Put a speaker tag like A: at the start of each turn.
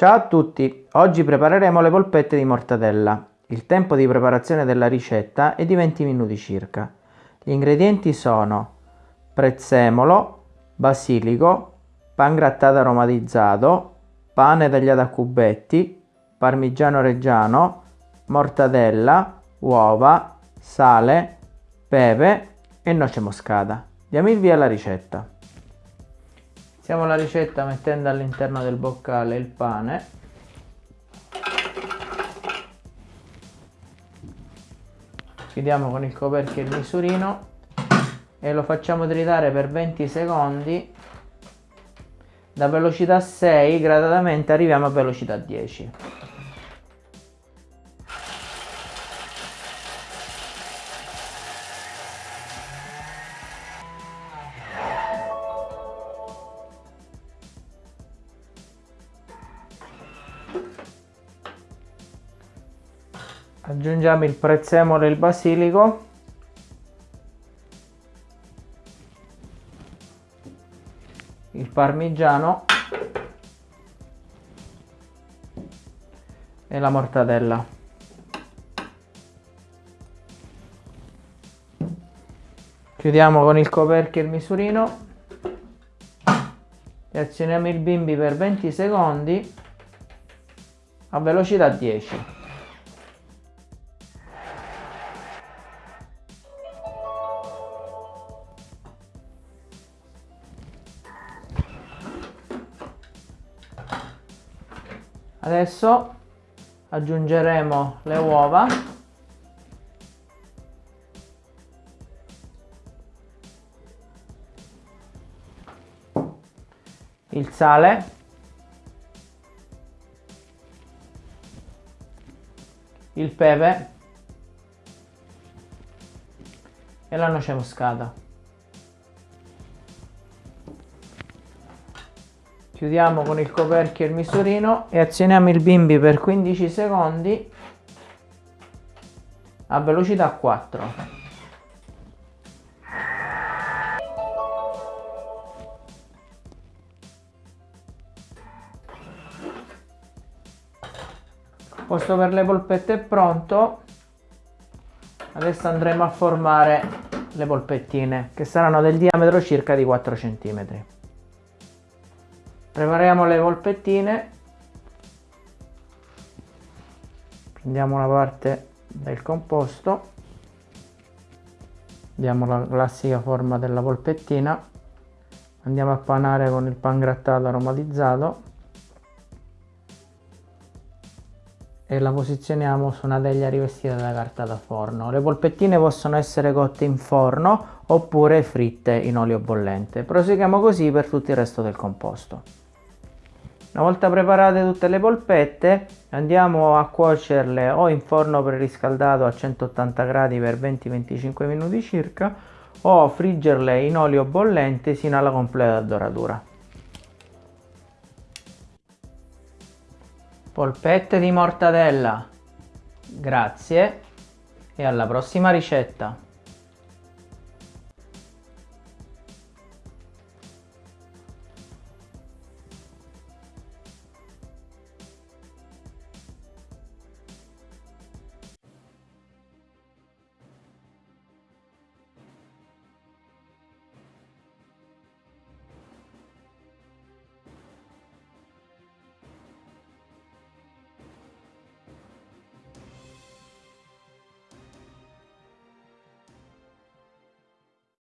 A: Ciao a tutti, oggi prepareremo le polpette di mortadella. Il tempo di preparazione della ricetta è di 20 minuti circa. Gli ingredienti sono prezzemolo, basilico, pan grattato aromatizzato, pane tagliato a cubetti, parmigiano reggiano, mortadella, uova, sale, pepe e noce moscata. Diamo il via alla ricetta. Iniziamo la ricetta mettendo all'interno del boccale il pane. Chiudiamo con il coperchio il misurino e lo facciamo tritare per 20 secondi da velocità 6 gradatamente arriviamo a velocità 10 aggiungiamo il prezzemolo e il basilico. Il parmigiano. E la mortadella. Chiudiamo con il coperchio il misurino. E azioniamo il bimbi per 20 secondi a velocità 10 Adesso aggiungeremo le uova. Il sale. Il pepe. E la noce moscata. Chiudiamo con il coperchio il misurino e azioniamo il bimbi per 15 secondi a velocità 4 il posto per le polpette è pronto. Adesso andremo a formare le polpettine che saranno del diametro circa di 4 cm prepariamo le polpettine. Prendiamo una parte del composto. Diamo la classica forma della polpettina. Andiamo a panare con il pan grattato aromatizzato e la posizioniamo su una teglia rivestita da carta da forno. Le polpettine possono essere cotte in forno oppure fritte in olio bollente. Proseguiamo così per tutto il resto del composto. Una volta preparate tutte le polpette andiamo a cuocerle o in forno preriscaldato a 180 gradi per 20-25 minuti circa o friggerle in olio bollente sino alla completa doratura. Polpette di mortadella. Grazie e alla prossima ricetta.